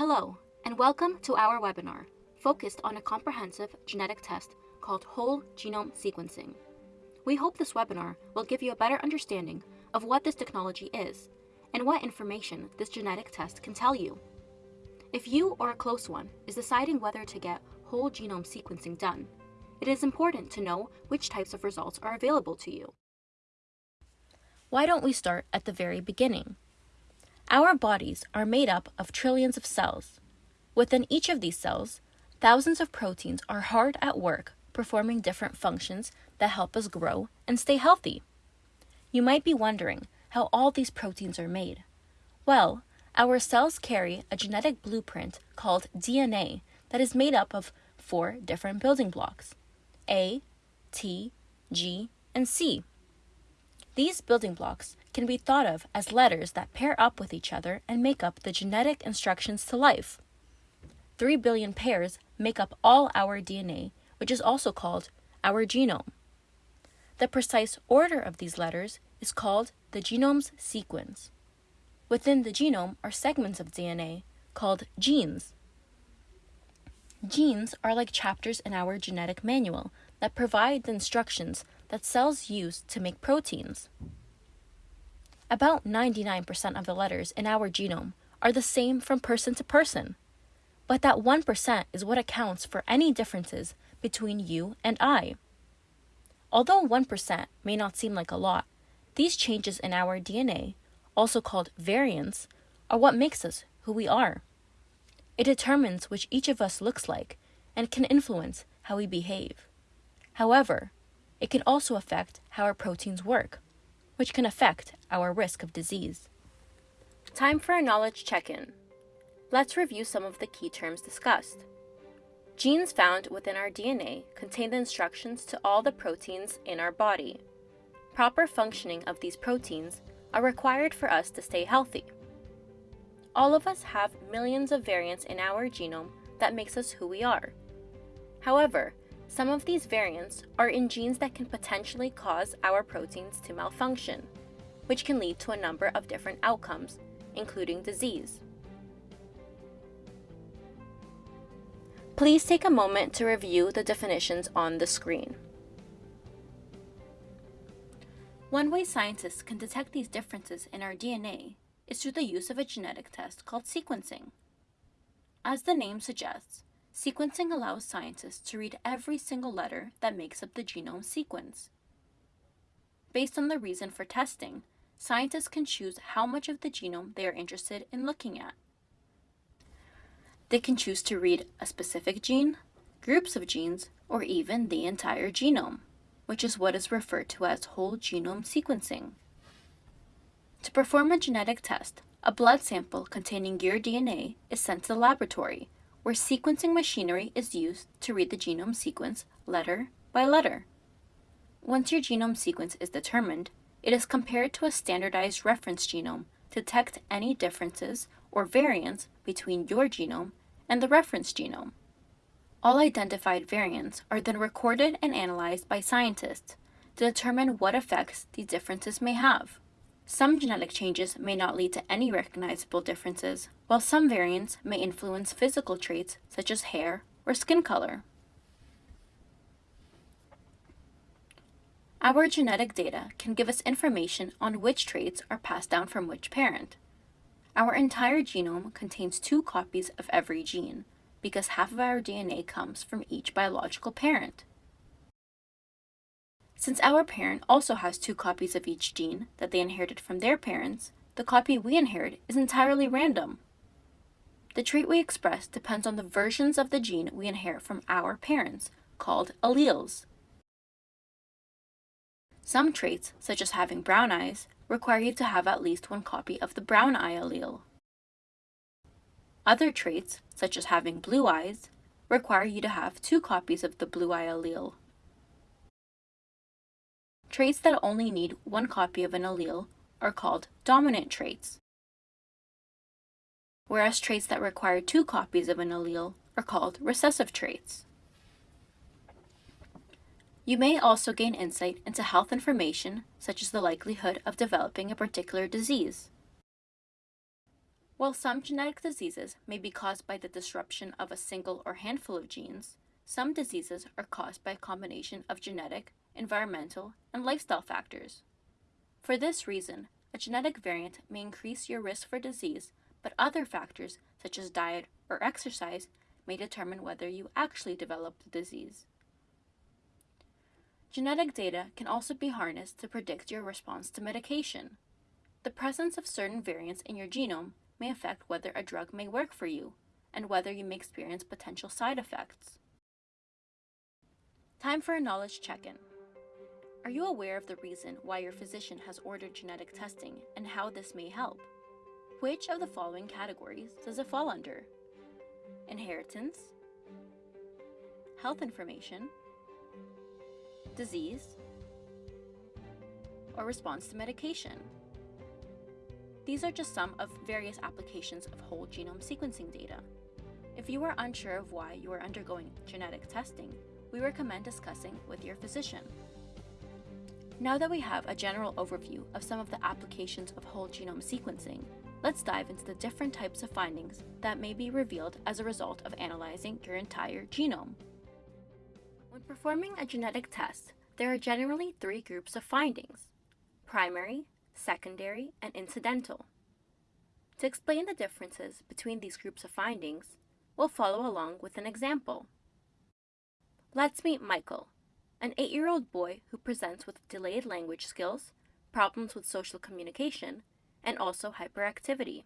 Hello, and welcome to our webinar focused on a comprehensive genetic test called whole genome sequencing. We hope this webinar will give you a better understanding of what this technology is and what information this genetic test can tell you. If you or a close one is deciding whether to get whole genome sequencing done, it is important to know which types of results are available to you. Why don't we start at the very beginning? Our bodies are made up of trillions of cells. Within each of these cells, thousands of proteins are hard at work performing different functions that help us grow and stay healthy. You might be wondering how all these proteins are made. Well, our cells carry a genetic blueprint called DNA that is made up of four different building blocks A, T, G, and C. These building blocks can be thought of as letters that pair up with each other and make up the genetic instructions to life. Three billion pairs make up all our DNA, which is also called our genome. The precise order of these letters is called the genome's sequence. Within the genome are segments of DNA called genes. Genes are like chapters in our genetic manual that provide the instructions that cells use to make proteins. About 99% of the letters in our genome are the same from person to person, but that 1% is what accounts for any differences between you and I. Although 1% may not seem like a lot, these changes in our DNA, also called variants, are what makes us who we are. It determines which each of us looks like and can influence how we behave. However, it can also affect how our proteins work, which can affect our risk of disease. Time for a knowledge check-in. Let's review some of the key terms discussed. Genes found within our DNA contain the instructions to all the proteins in our body. Proper functioning of these proteins are required for us to stay healthy. All of us have millions of variants in our genome that makes us who we are. However, some of these variants are in genes that can potentially cause our proteins to malfunction, which can lead to a number of different outcomes, including disease. Please take a moment to review the definitions on the screen. One way scientists can detect these differences in our DNA is through the use of a genetic test called sequencing. As the name suggests, Sequencing allows scientists to read every single letter that makes up the genome sequence. Based on the reason for testing, scientists can choose how much of the genome they are interested in looking at. They can choose to read a specific gene, groups of genes, or even the entire genome, which is what is referred to as whole genome sequencing. To perform a genetic test, a blood sample containing your DNA is sent to the laboratory where sequencing machinery is used to read the genome sequence letter by letter. Once your genome sequence is determined, it is compared to a standardized reference genome to detect any differences or variants between your genome and the reference genome. All identified variants are then recorded and analyzed by scientists to determine what effects these differences may have. Some genetic changes may not lead to any recognizable differences, while some variants may influence physical traits such as hair or skin color. Our genetic data can give us information on which traits are passed down from which parent. Our entire genome contains two copies of every gene, because half of our DNA comes from each biological parent. Since our parent also has two copies of each gene that they inherited from their parents, the copy we inherit is entirely random. The trait we express depends on the versions of the gene we inherit from our parents, called alleles. Some traits, such as having brown eyes, require you to have at least one copy of the brown eye allele. Other traits, such as having blue eyes, require you to have two copies of the blue eye allele. Traits that only need one copy of an allele are called dominant traits, whereas traits that require two copies of an allele are called recessive traits. You may also gain insight into health information, such as the likelihood of developing a particular disease. While some genetic diseases may be caused by the disruption of a single or handful of genes, some diseases are caused by a combination of genetic, environmental, and lifestyle factors. For this reason, a genetic variant may increase your risk for disease, but other factors, such as diet or exercise, may determine whether you actually develop the disease. Genetic data can also be harnessed to predict your response to medication. The presence of certain variants in your genome may affect whether a drug may work for you and whether you may experience potential side effects. Time for a knowledge check-in. Are you aware of the reason why your physician has ordered genetic testing and how this may help? Which of the following categories does it fall under? Inheritance, health information, disease, or response to medication. These are just some of various applications of whole genome sequencing data. If you are unsure of why you are undergoing genetic testing, we recommend discussing with your physician. Now that we have a general overview of some of the applications of whole genome sequencing, let's dive into the different types of findings that may be revealed as a result of analyzing your entire genome. When performing a genetic test, there are generally three groups of findings primary, secondary, and incidental. To explain the differences between these groups of findings, we'll follow along with an example. Let's meet Michael, an eight year old boy who presents with delayed language skills, problems with social communication, and also hyperactivity.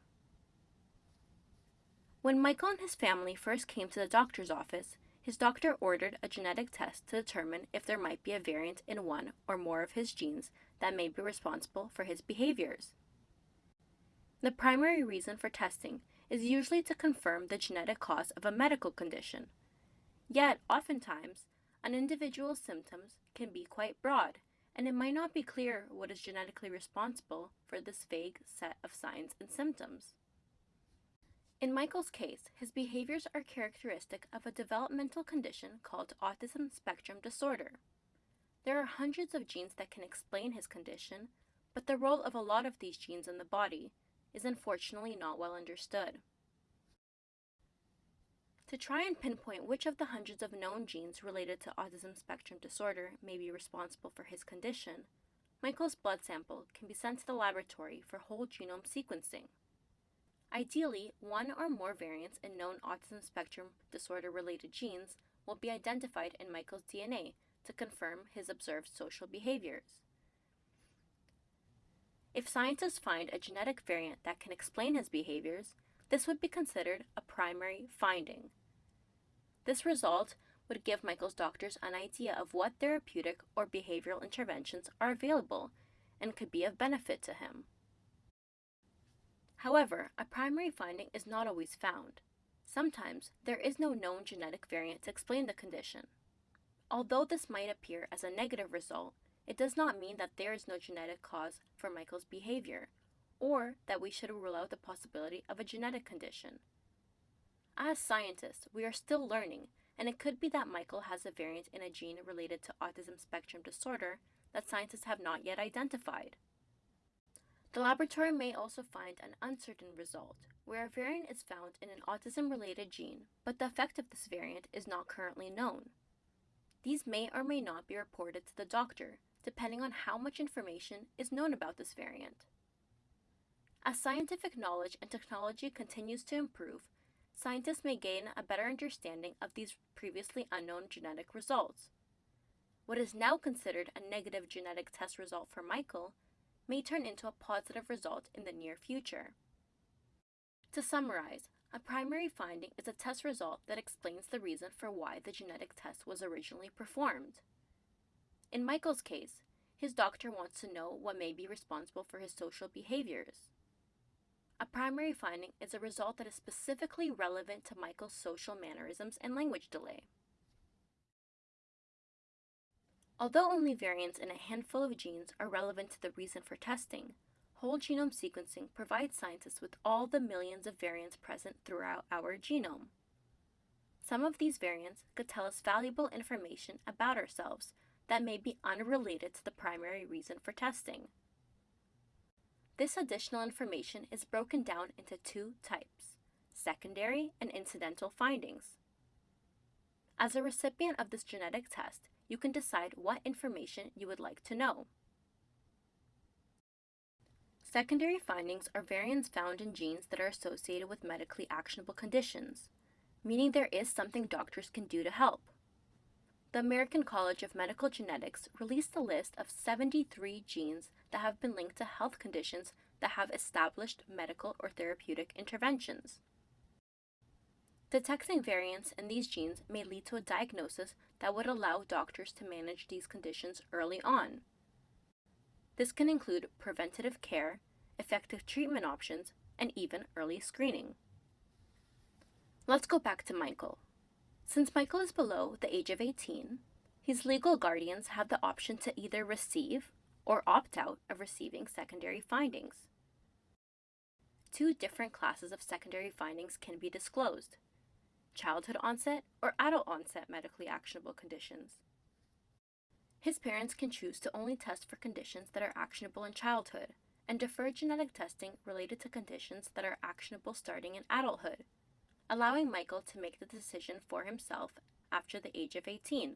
When Michael and his family first came to the doctor's office, his doctor ordered a genetic test to determine if there might be a variant in one or more of his genes that may be responsible for his behaviors. The primary reason for testing is usually to confirm the genetic cause of a medical condition. Yet, oftentimes, an individual's symptoms can be quite broad, and it might not be clear what is genetically responsible for this vague set of signs and symptoms. In Michael's case, his behaviors are characteristic of a developmental condition called autism spectrum disorder. There are hundreds of genes that can explain his condition, but the role of a lot of these genes in the body is unfortunately not well understood. To try and pinpoint which of the hundreds of known genes related to autism spectrum disorder may be responsible for his condition, Michael's blood sample can be sent to the laboratory for whole genome sequencing. Ideally, one or more variants in known autism spectrum disorder related genes will be identified in Michael's DNA to confirm his observed social behaviors. If scientists find a genetic variant that can explain his behaviors, this would be considered a primary finding. This result would give Michael's doctors an idea of what therapeutic or behavioral interventions are available and could be of benefit to him. However, a primary finding is not always found. Sometimes there is no known genetic variant to explain the condition. Although this might appear as a negative result, it does not mean that there is no genetic cause for Michael's behavior, or that we should rule out the possibility of a genetic condition. As scientists, we are still learning, and it could be that Michael has a variant in a gene related to autism spectrum disorder that scientists have not yet identified. The laboratory may also find an uncertain result, where a variant is found in an autism related gene, but the effect of this variant is not currently known. These may or may not be reported to the doctor, depending on how much information is known about this variant. As scientific knowledge and technology continues to improve, scientists may gain a better understanding of these previously unknown genetic results. What is now considered a negative genetic test result for Michael may turn into a positive result in the near future. To summarize, a primary finding is a test result that explains the reason for why the genetic test was originally performed. In Michael's case, his doctor wants to know what may be responsible for his social behaviors. A primary finding is a result that is specifically relevant to Michael's social mannerisms and language delay. Although only variants in a handful of genes are relevant to the reason for testing, whole genome sequencing provides scientists with all the millions of variants present throughout our genome. Some of these variants could tell us valuable information about ourselves that may be unrelated to the primary reason for testing. This additional information is broken down into two types secondary and incidental findings. As a recipient of this genetic test, you can decide what information you would like to know. Secondary findings are variants found in genes that are associated with medically actionable conditions, meaning there is something doctors can do to help. The American College of Medical Genetics released a list of 73 genes that have been linked to health conditions that have established medical or therapeutic interventions. Detecting variants in these genes may lead to a diagnosis that would allow doctors to manage these conditions early on. This can include preventative care, effective treatment options, and even early screening. Let's go back to Michael. Since Michael is below the age of 18, his legal guardians have the option to either receive or opt out of receiving secondary findings. Two different classes of secondary findings can be disclosed childhood onset, or adult onset medically actionable conditions. His parents can choose to only test for conditions that are actionable in childhood and defer genetic testing related to conditions that are actionable starting in adulthood, allowing Michael to make the decision for himself after the age of 18.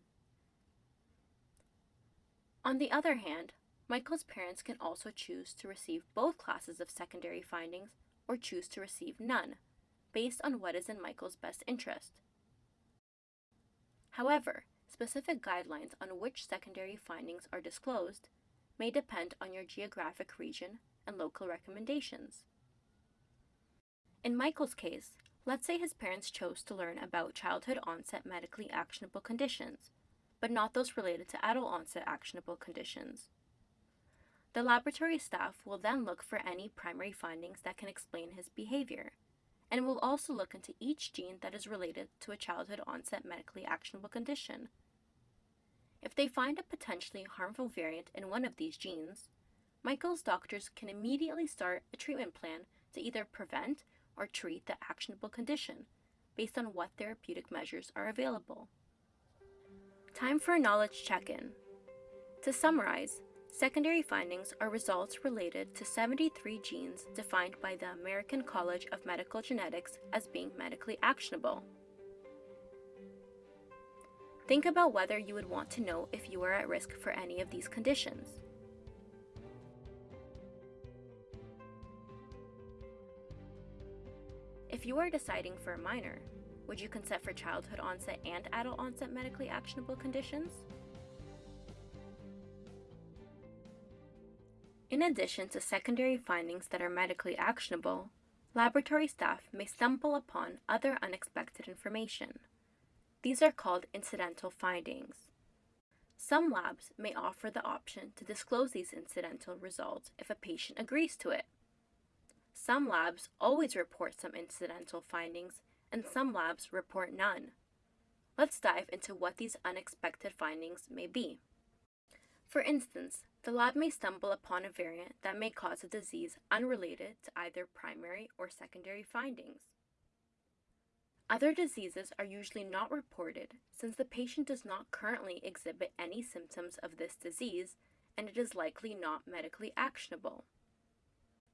On the other hand, Michael's parents can also choose to receive both classes of secondary findings or choose to receive none, based on what is in Michael's best interest. However, specific guidelines on which secondary findings are disclosed may depend on your geographic region and local recommendations. In Michael's case, let's say his parents chose to learn about childhood onset medically actionable conditions, but not those related to adult onset actionable conditions. The laboratory staff will then look for any primary findings that can explain his behavior and will also look into each gene that is related to a childhood onset medically actionable condition. If they find a potentially harmful variant in one of these genes, Michael's doctors can immediately start a treatment plan to either prevent or treat the actionable condition based on what therapeutic measures are available. Time for a knowledge check-in. To summarize, Secondary findings are results related to 73 genes defined by the American College of Medical Genetics as being medically actionable. Think about whether you would want to know if you are at risk for any of these conditions. You are deciding for a minor, would you consent for childhood onset and adult onset medically actionable conditions? In addition to secondary findings that are medically actionable, laboratory staff may stumble upon other unexpected information. These are called incidental findings. Some labs may offer the option to disclose these incidental results if a patient agrees to it. Some labs always report some incidental findings, and some labs report none. Let's dive into what these unexpected findings may be. For instance, the lab may stumble upon a variant that may cause a disease unrelated to either primary or secondary findings. Other diseases are usually not reported since the patient does not currently exhibit any symptoms of this disease and it is likely not medically actionable.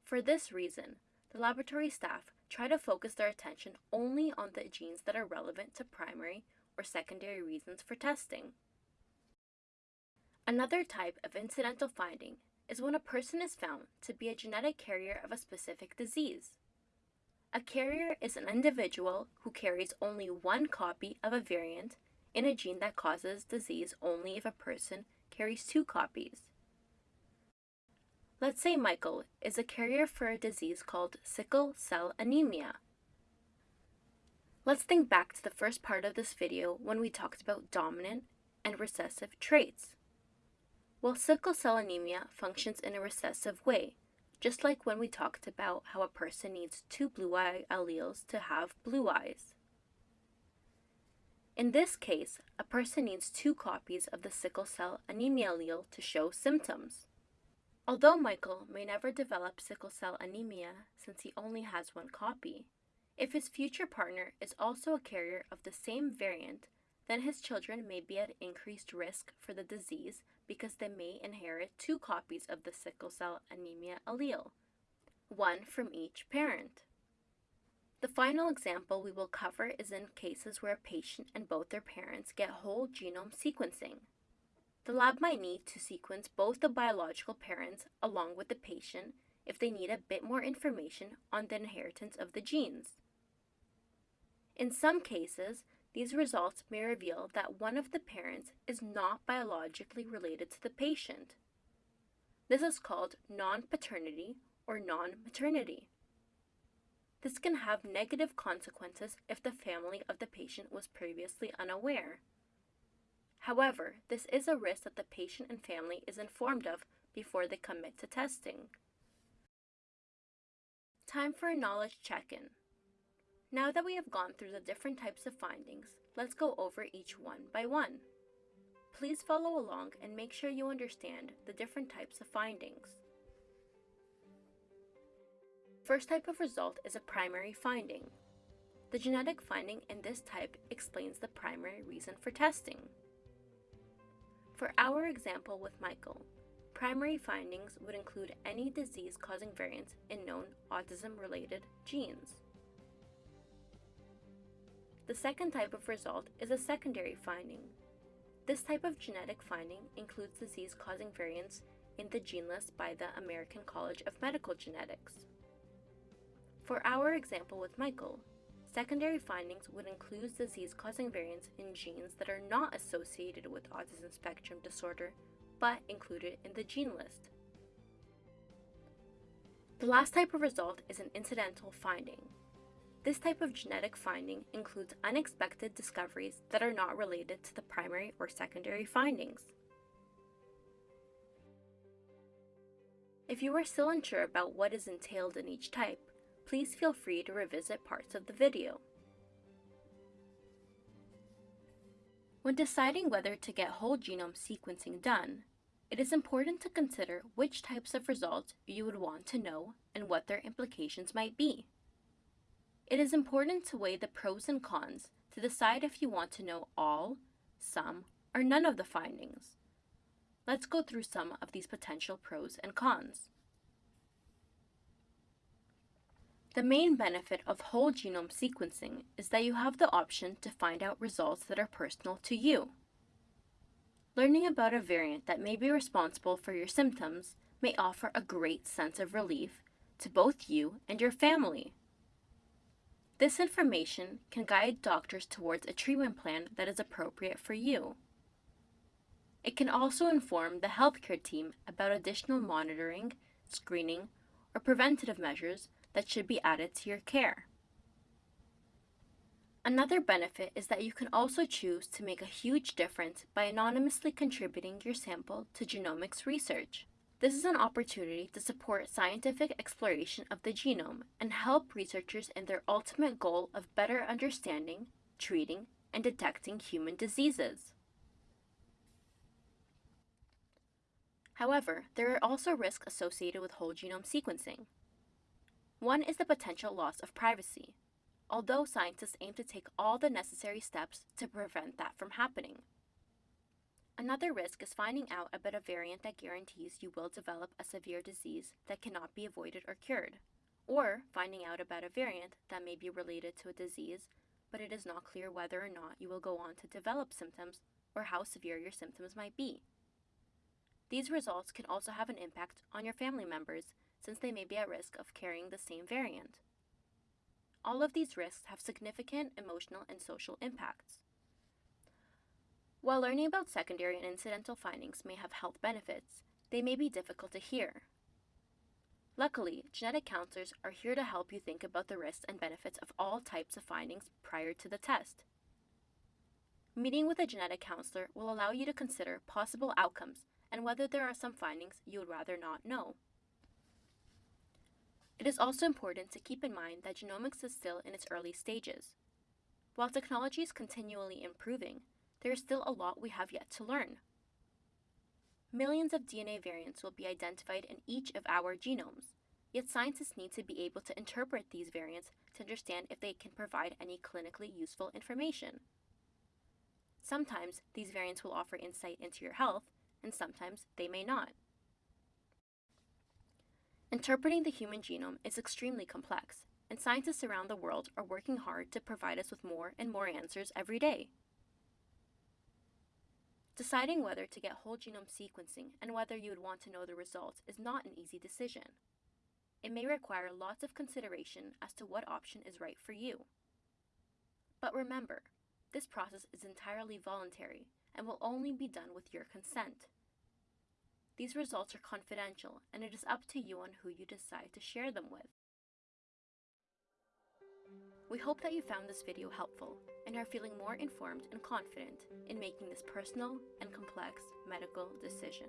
For this reason, the laboratory staff try to focus their attention only on the genes that are relevant to primary or secondary reasons for testing. Another type of incidental finding is when a person is found to be a genetic carrier of a specific disease. A carrier is an individual who carries only one copy of a variant in a gene that causes disease only if a person carries two copies. Let's say Michael is a carrier for a disease called sickle cell anemia. Let's think back to the first part of this video when we talked about dominant and recessive traits. Well, sickle cell anemia functions in a recessive way, just like when we talked about how a person needs two blue eye alleles to have blue eyes. In this case, a person needs two copies of the sickle cell anemia allele to show symptoms. Although Michael may never develop sickle cell anemia since he only has one copy, if his future partner is also a carrier of the same variant, then his children may be at increased risk for the disease because they may inherit two copies of the sickle cell anemia allele, one from each parent. The final example we will cover is in cases where a patient and both their parents get whole genome sequencing. The lab might need to sequence both the biological parents along with the patient if they need a bit more information on the inheritance of the genes. In some cases, these results may reveal that one of the parents is not biologically related to the patient. This is called non-paternity or non-maternity. This can have negative consequences if the family of the patient was previously unaware. However, this is a risk that the patient and family is informed of before they commit to testing. Time for a knowledge check-in. Now that we have gone through the different types of findings, let's go over each one by one. Please follow along and make sure you understand the different types of findings. First type of result is a primary finding. The genetic finding in this type explains the primary reason for testing. For our example with Michael, primary findings would include any disease-causing variants in known autism-related genes. The second type of result is a secondary finding. This type of genetic finding includes disease-causing variants in the gene list by the American College of Medical Genetics. For our example with Michael, secondary findings would include disease-causing variants in genes that are not associated with autism spectrum disorder, but included in the gene list. The last type of result is an incidental finding. This type of genetic finding includes unexpected discoveries that are not related to the primary or secondary findings. If you are still unsure about what is entailed in each type, please feel free to revisit parts of the video. When deciding whether to get whole genome sequencing done, it is important to consider which types of results you would want to know and what their implications might be. It is important to weigh the pros and cons to decide if you want to know all, some, or none of the findings. Let's go through some of these potential pros and cons. The main benefit of whole genome sequencing is that you have the option to find out results that are personal to you. Learning about a variant that may be responsible for your symptoms may offer a great sense of relief to both you and your family. This information can guide doctors towards a treatment plan that is appropriate for you. It can also inform the healthcare team about additional monitoring, screening, or preventative measures that should be added to your care. Another benefit is that you can also choose to make a huge difference by anonymously contributing your sample to genomics research. This is an opportunity to support scientific exploration of the genome and help researchers in their ultimate goal of better understanding, treating, and detecting human diseases. However, there are also risks associated with whole genome sequencing. One is the potential loss of privacy, although scientists aim to take all the necessary steps to prevent that from happening. Another risk is finding out about a variant that guarantees you will develop a severe disease that cannot be avoided or cured, or finding out about a variant that may be related to a disease, but it is not clear whether or not you will go on to develop symptoms or how severe your symptoms might be. These results can also have an impact on your family members since they may be at risk of carrying the same variant. All of these risks have significant emotional and social impacts. While learning about secondary and incidental findings may have health benefits, they may be difficult to hear. Luckily, genetic counselors are here to help you think about the risks and benefits of all types of findings prior to the test. Meeting with a genetic counselor will allow you to consider possible outcomes and whether there are some findings you would rather not know. It is also important to keep in mind that genomics is still in its early stages. While technology is continually improving, there is still a lot we have yet to learn. Millions of DNA variants will be identified in each of our genomes, yet scientists need to be able to interpret these variants to understand if they can provide any clinically useful information. Sometimes these variants will offer insight into your health, and sometimes they may not. Interpreting the human genome is extremely complex, and scientists around the world are working hard to provide us with more and more answers every day. Deciding whether to get whole genome sequencing and whether you would want to know the results is not an easy decision. It may require lots of consideration as to what option is right for you. But remember, this process is entirely voluntary and will only be done with your consent. These results are confidential and it is up to you on who you decide to share them with. We hope that you found this video helpful and are feeling more informed and confident in making this personal and complex medical decision.